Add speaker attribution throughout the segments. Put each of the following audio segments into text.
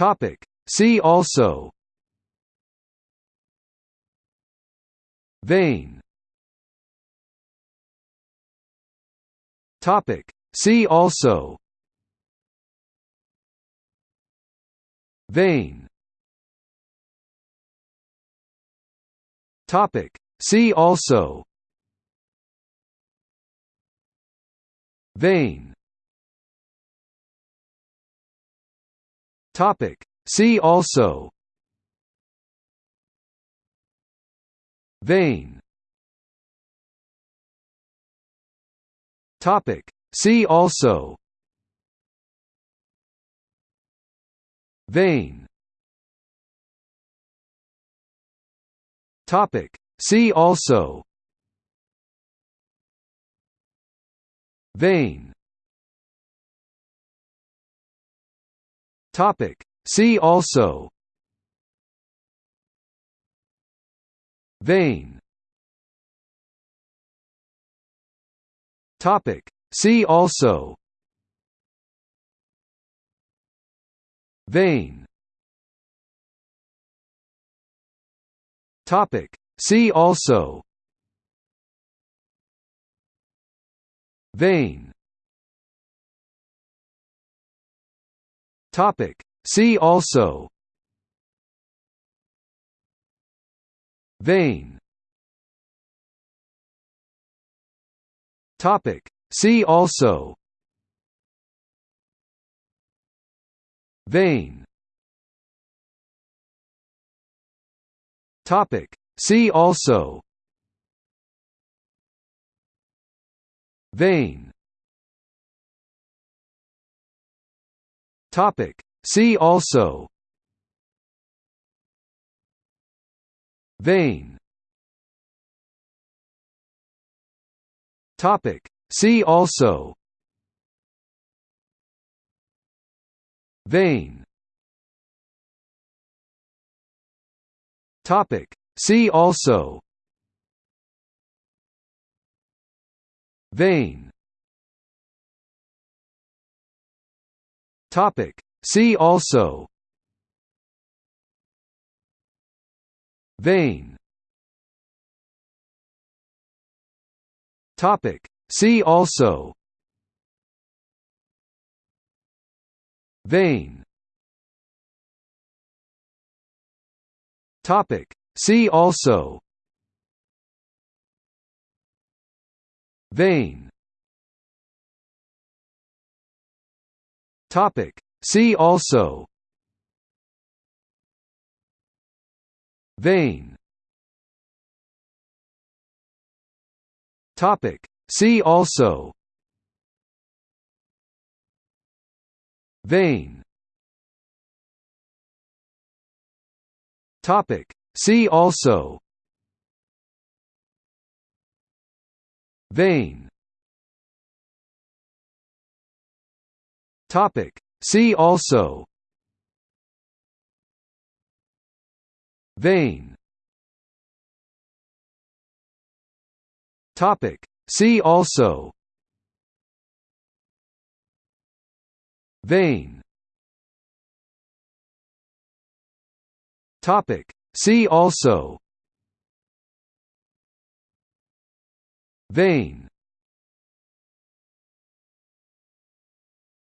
Speaker 1: Topic. See also Vein Topic. See also Vein Topic. See also Vein Topic. See also Vein Topic. See also Vein Topic. See also Vein Topic. See also Vein Topic. See also Vein Topic. See also Vein Topic. See also Vein Topic. See also Vein Topic. See also Vein Topic. See also Vein Topic. See also Vein Topic. See also Vein Topic. See also Vein Topic. See also Vein Topic. See also Vein Topic. See also Vein Topic. See also Vein Topic. See also Vein Topic. See also Vein Topic. See also Vein Topic. See also Vein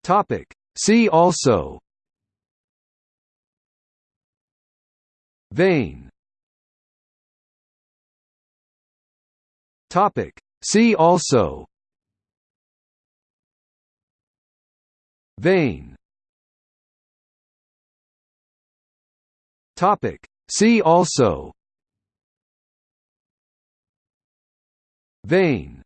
Speaker 1: Topic. See also Vein Topic. See also Vein Topic. See also Vein